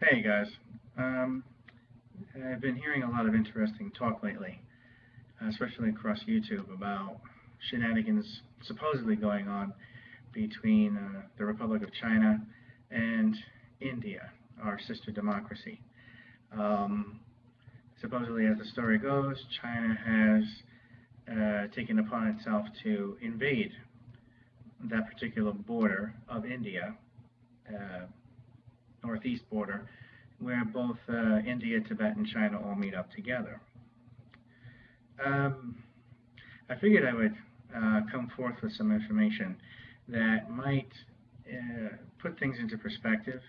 Hey guys, um, I've been hearing a lot of interesting talk lately, especially across YouTube, about shenanigans supposedly going on between uh, the Republic of China and India, our sister democracy. Um, supposedly, as the story goes, China has uh, taken upon itself to invade that particular border of India. Uh, northeast border, where both uh, India, Tibet, and China all meet up together. Um, I figured I would uh, come forth with some information that might uh, put things into perspective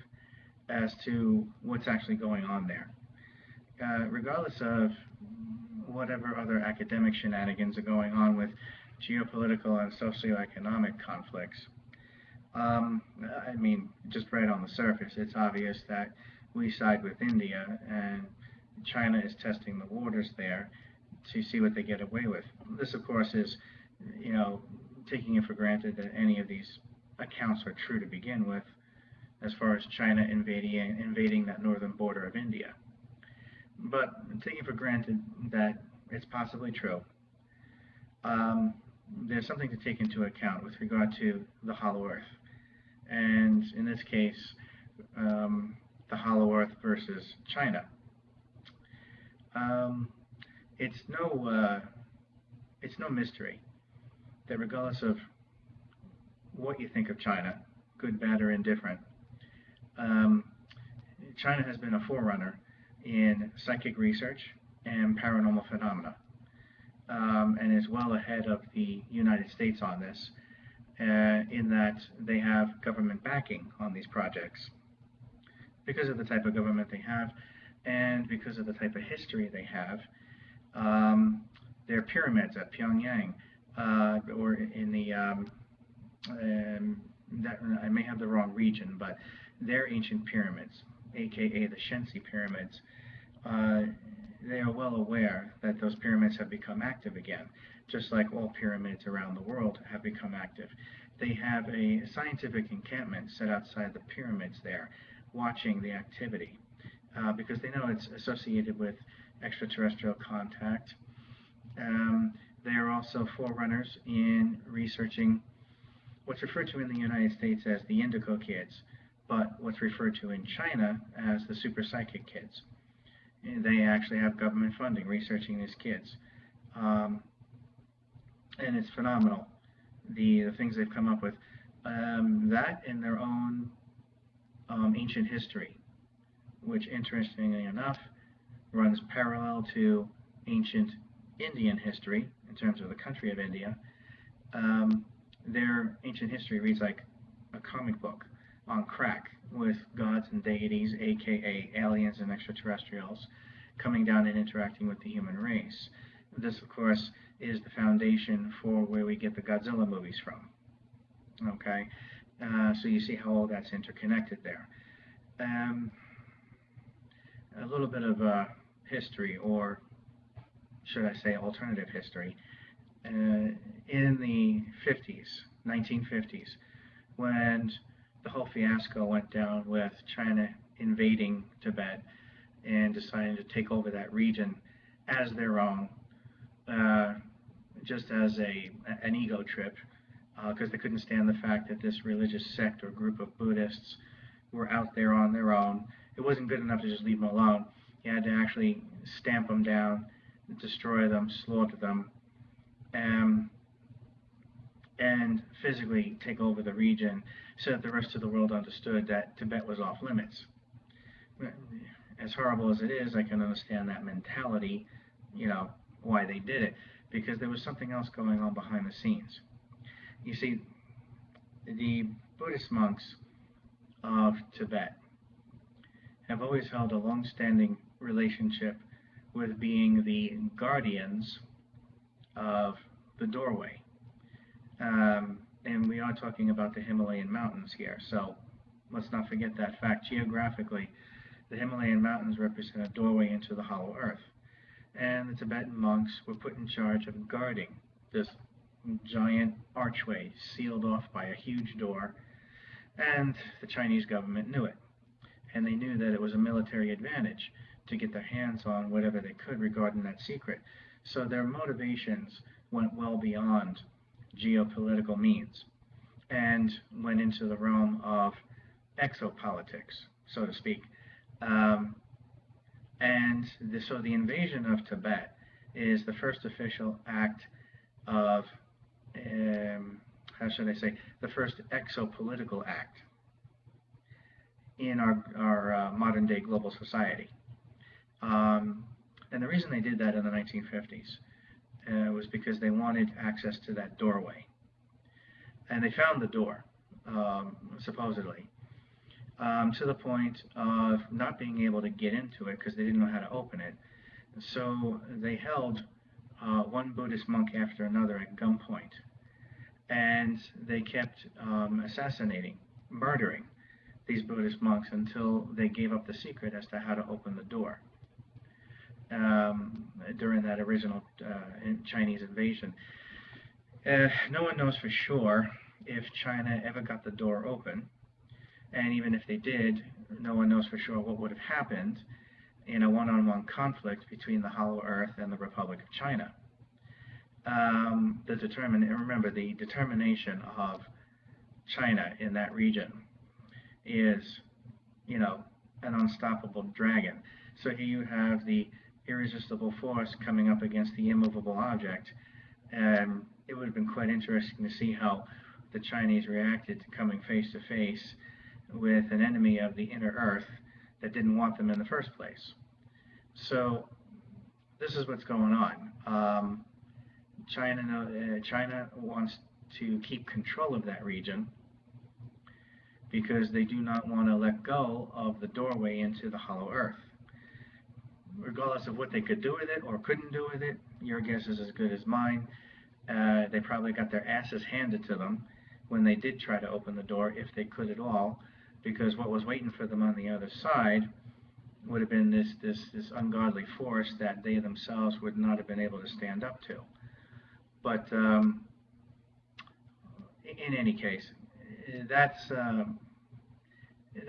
as to what's actually going on there. Uh, regardless of whatever other academic shenanigans are going on with geopolitical and socioeconomic conflicts, um, I mean, just right on the surface, it's obvious that we side with India and China is testing the waters there to see what they get away with. This, of course, is, you know, taking it for granted that any of these accounts are true to begin with, as far as China invading, invading that northern border of India. But taking for granted that it's possibly true, um, there's something to take into account with regard to the Hollow Earth and in this case, um, the Hollow Earth versus China. Um, it's no uh, it's no mystery that regardless of what you think of China, good, bad, or indifferent, um, China has been a forerunner in psychic research and paranormal phenomena, um, and is well ahead of the United States on this uh, in that they have government backing on these projects because of the type of government they have and because of the type of history they have. Um, their pyramids at Pyongyang uh, or in the um, um, that, I may have the wrong region, but their ancient pyramids, aka the Shensi pyramids, uh, they are well aware that those pyramids have become active again just like all pyramids around the world have become active. They have a scientific encampment set outside the pyramids there, watching the activity, uh, because they know it's associated with extraterrestrial contact. Um, they are also forerunners in researching what's referred to in the United States as the Indigo Kids, but what's referred to in China as the Super Psychic Kids. They actually have government funding researching these kids. Um, and it's phenomenal. The, the things they've come up with. Um, that in their own um, ancient history, which interestingly enough runs parallel to ancient Indian history in terms of the country of India. Um, their ancient history reads like a comic book on crack with gods and deities, aka aliens and extraterrestrials, coming down and interacting with the human race. This, of course, is the foundation for where we get the Godzilla movies from. Okay, uh, so you see how all that's interconnected there. Um, a little bit of uh, history, or should I say alternative history. Uh, in the 50s, 1950s, when the whole fiasco went down with China invading Tibet and deciding to take over that region as their own, uh, just as a an ego trip, because uh, they couldn't stand the fact that this religious sect or group of Buddhists were out there on their own. It wasn't good enough to just leave them alone. You had to actually stamp them down, destroy them, slaughter them, um, and physically take over the region so that the rest of the world understood that Tibet was off limits. As horrible as it is, I can understand that mentality, you know, why they did it because there was something else going on behind the scenes. You see, the Buddhist monks of Tibet have always held a long-standing relationship with being the guardians of the doorway. Um, and we are talking about the Himalayan mountains here, so let's not forget that fact. Geographically, the Himalayan mountains represent a doorway into the hollow earth and the Tibetan monks were put in charge of guarding this giant archway sealed off by a huge door, and the Chinese government knew it. and they knew that it was a military advantage to get their hands on whatever they could regarding that secret. So their motivations went well beyond geopolitical means and went into the realm of exopolitics, so to speak. Um, and the, so the invasion of Tibet is the first official act of, um, how should I say, the first exopolitical act in our, our uh, modern day global society. Um, and the reason they did that in the 1950s uh, was because they wanted access to that doorway. And they found the door, um, supposedly, um, to the point of not being able to get into it because they didn't know how to open it. So they held uh, one Buddhist monk after another at gunpoint. And they kept um, assassinating, murdering these Buddhist monks until they gave up the secret as to how to open the door um, during that original uh, Chinese invasion. Uh, no one knows for sure if China ever got the door open, and even if they did, no one knows for sure what would have happened in a one-on-one conflict between the Hollow Earth and the Republic of China. Um, the determine, remember, the determination of China in that region is, you know, an unstoppable dragon. So here you have the irresistible force coming up against the immovable object. And it would have been quite interesting to see how the Chinese reacted to coming face to face with an enemy of the inner earth that didn't want them in the first place. So this is what's going on. Um, China, uh, China wants to keep control of that region because they do not want to let go of the doorway into the hollow earth regardless of what they could do with it or couldn't do with it, your guess is as good as mine. Uh, they probably got their asses handed to them when they did try to open the door, if they could at all, because what was waiting for them on the other side would have been this, this, this ungodly force that they themselves would not have been able to stand up to. But um, in any case, that's, um,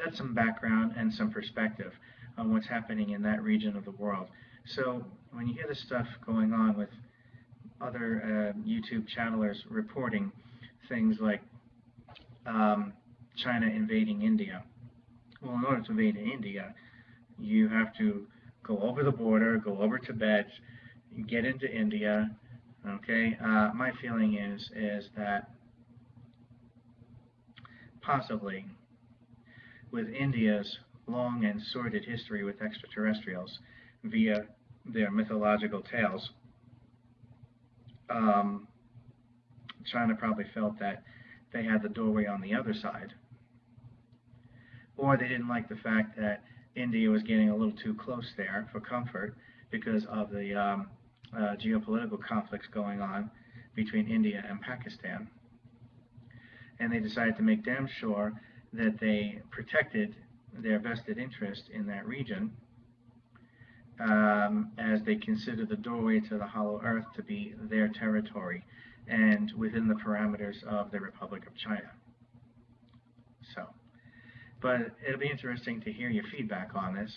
that's some background and some perspective on what's happening in that region of the world. So when you hear this stuff going on with other uh, YouTube channelers reporting things like um, China invading India, well, in order to invade India, you have to go over the border, go over Tibet, get into India. Okay, uh, my feeling is is that possibly with India's long and sordid history with extraterrestrials via their mythological tales. Um, China probably felt that they had the doorway on the other side. Or they didn't like the fact that India was getting a little too close there for comfort because of the um, uh, geopolitical conflicts going on between India and Pakistan. And they decided to make damn sure that they protected their vested interest in that region um, as they consider the doorway to the hollow earth to be their territory and within the parameters of the Republic of China. So, but it'll be interesting to hear your feedback on this.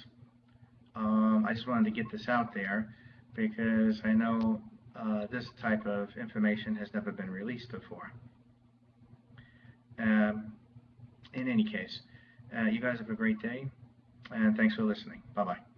Um, I just wanted to get this out there because I know uh, this type of information has never been released before. Um, in any case, Uh, you guys have a great day, and thanks for listening. Bye-bye.